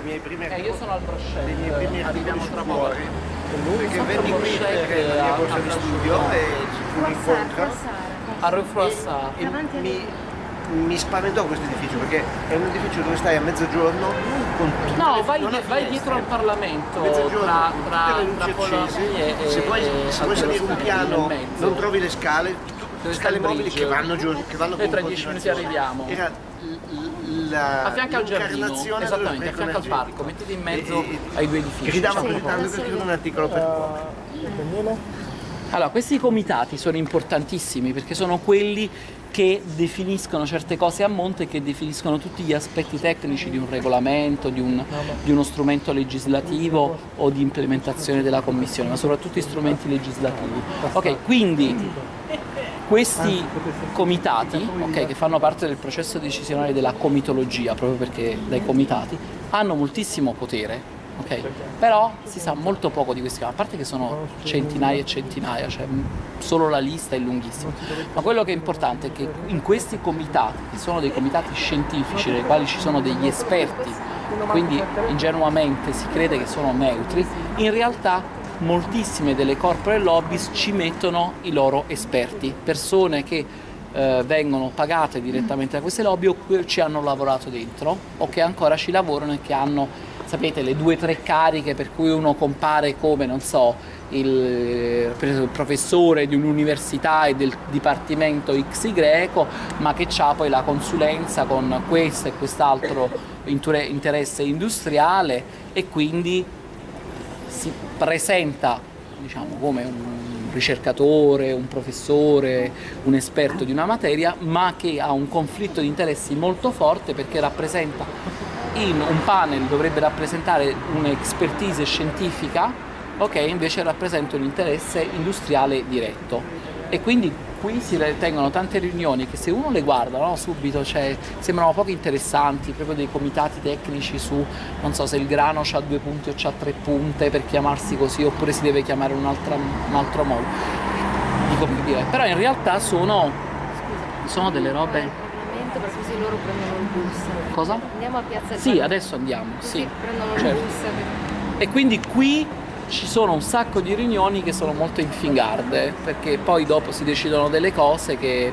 Dei miei primi Eh, io sono al brochet, dei miei primi arriviamo tra poco. Perché venni qui perché la mia borsa di studio e ci fu un incontro. A Rue Froissart. E mi, mi spaventò questo edificio perché è un edificio dove stai a mezzogiorno con tutte No, le- vai, vai dietro al Parlamento, mezzogiorno tra, con tra, tutte le tra luci Polonia accese e, se vuoi, e se vuoi salire un piano non trovi le scale sta scale il mobili che vanno giù che vanno Noi con tra dieci minuti continuazione. arriviamo. era l- l- la A fianco al giardino, l'incarnazione esattamente, a fianco al parco, mettete in mezzo E- ai due edifici. gridavo C'è un gridando per scrivere un articolo per cuore Allora, questi comitati sono importantissimi perché sono quelli che definiscono certe cose a monte e che definiscono tutti gli aspetti tecnici di un regolamento, di, un- di uno strumento legislativo o di implementazione della commissione, ma soprattutto gli strumenti legislativi. Ok, quindi questi comitati, ok, che fanno parte del processo decisionale della comitologia, proprio perché dai comitati, hanno moltissimo potere, ok? Però si sa molto poco di questi, a parte che sono centinaia e centinaia, cioè solo la lista è lunghissima. Ma quello che è importante è che in questi comitati, che sono dei comitati scientifici, nei quali ci sono degli esperti, quindi ingenuamente si crede che sono neutri, in realtà moltissime delle corporate lobbies ci mettono i loro esperti, persone che eh, vengono pagate direttamente da queste lobby o che ci hanno lavorato dentro o che ancora ci lavorano e che hanno, sapete, le due o tre cariche per cui uno compare come, non so, il, professore di un'università e del dipartimento XY, ma che ha poi la consulenza con questo e quest'altro interesse industriale e quindi si presenta diciamo, come un ricercatore, un professore, un esperto di una materia, ma che ha un conflitto di interessi molto forte perché rappresenta in un panel dovrebbe rappresentare un'expertise scientifica, ok, invece rappresenta un interesse industriale diretto. E quindi qui si tengono tante riunioni che se uno le guarda no, subito cioè, sembrano poco interessanti, proprio dei comitati tecnici su, non so se il grano ha due punti o ha tre punte per chiamarsi così oppure si deve chiamare un, un altro modo. Dico per dire, però in realtà sono, sono delle robe... Il ma così loro prendono il bus. Cosa? Andiamo a Piazza Sì, adesso andiamo, Così sì. prendono il certo. bus. per- E quindi qui ci sono un sacco di riunioni che sono molto infingarde, perché poi dopo si decidono delle cose che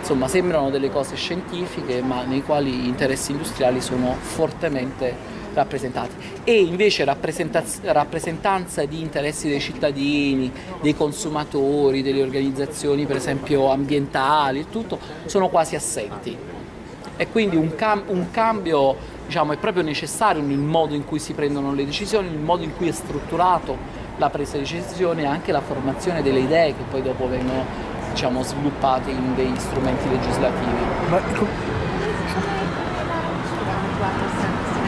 insomma sembrano delle cose scientifiche, ma nei quali gli interessi industriali sono fortemente rappresentati. E invece rappresentanza di interessi dei cittadini, dei consumatori, delle organizzazioni per esempio ambientali tutto, sono quasi assenti e quindi un, cam- un cambio diciamo, è proprio necessario nel modo in cui si prendono le decisioni, nel modo in cui è strutturato la presa di decisione e anche la formazione delle idee che poi dopo vengono diciamo, sviluppate in degli strumenti legislativi. Ma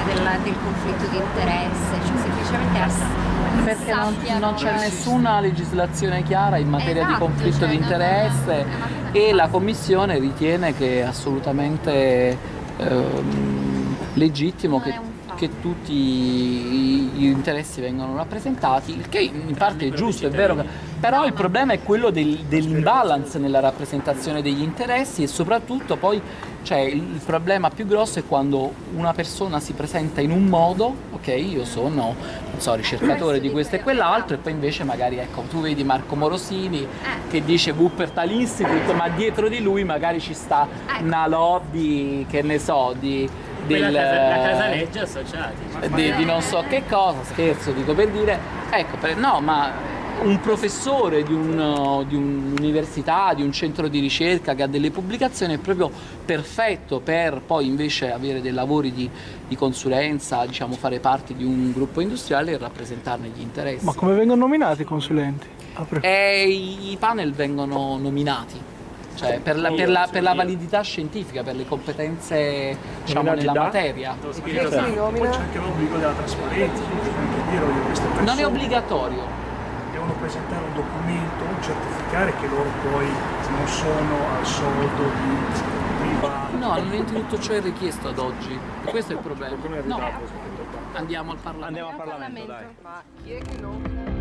della- del conflitto di interesse, cioè semplicemente Perché non, non c'è nessuna legislazione chiara in materia di Esatto, conflitto cioè, di interesse e la Commissione ritiene che assolutamente ehm, legittimo che, che tutti gli interessi vengano rappresentati, il che in parte è giusto, è vero, però il problema è quello del- dell'imbalance nella rappresentazione degli interessi e soprattutto poi cioè, il problema più grosso è quando una persona si presenta in un modo, ok, io sono non so, ricercatore di questo e quell'altro e poi invece magari ecco tu vedi Marco Morosini che dice Wuppertal Institute ma dietro di lui magari ci sta Ecco. una lobby che ne so di, del, casa, la Casaleggia associati. di, di non so che cosa, scherzo, dico per dire, ecco, per- no, ma un professore di, un- di un'università, di un centro di ricerca che ha delle pubblicazioni è proprio perfetto per poi invece avere dei lavori di, di consulenza, diciamo fare parte di un gruppo industriale e rappresentarne gli interessi. ma come vengono nominati i consulenti? Ah, E i i panel vengono nominati. Cioè, per, la, per la- per la validità scientifica, per le competenze diciamo, nella da? materia. Nomina? C'è anche l'obbligo della trasparenza, Non è obbligatorio. devono presentare un documento, un certificare che loro poi non sono al soldo di privati. No, non è tutto ciò è richiesto ad oggi. Questo è il problema. No, andiamo al Parlamento. Andiamo al Parlamento, dai.